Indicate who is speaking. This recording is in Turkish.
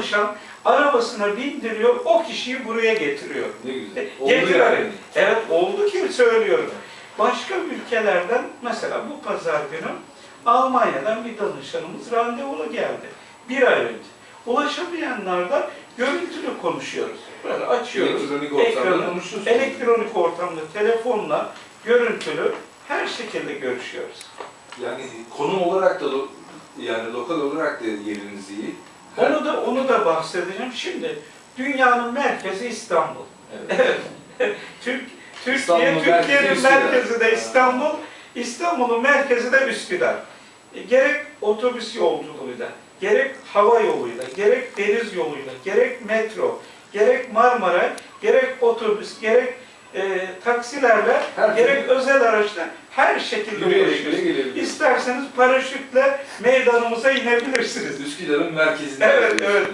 Speaker 1: danışan arabasına bindiriyor, o kişiyi buraya getiriyor.
Speaker 2: Ne güzel.
Speaker 1: E,
Speaker 2: Oldu
Speaker 1: getiriyor.
Speaker 2: yani.
Speaker 1: Evet oldu ki söylüyorum. Başka ülkelerden mesela bu pazar günü Almanya'dan bir danışanımız randevulu geldi. Bir ay önce. Ulaşamayanlar da görüntülü konuşuyoruz. Böyle açıyoruz.
Speaker 2: Elektronik ortamda
Speaker 1: ekranı. Elektronik ortamda telefonla görüntülü her şekilde görüşüyoruz.
Speaker 2: Yani konum olarak da yani lokal olarak da yeriniz iyi.
Speaker 1: Onu da onu da bahsedeceğim. Şimdi dünyanın merkezi İstanbul.
Speaker 2: Evet.
Speaker 1: Türk, Türkiye, Türkiye'nin
Speaker 2: merkezi
Speaker 1: de İstanbul, İstanbul'un merkezi de Üsküdar. E, gerek otobüs yolculuğuyla, gerek hava yoluyla, gerek deniz yoluyla, gerek metro, gerek Marmara, gerek otobüs, gerek e, taksilerle,
Speaker 2: Her
Speaker 1: gerek özel araçla her şekilde ulaşıyoruz. İsterseniz paraşütle meydanımıza inebilirsiniz.
Speaker 2: Üsküdar'ın merkezinde.
Speaker 1: Evet, evet.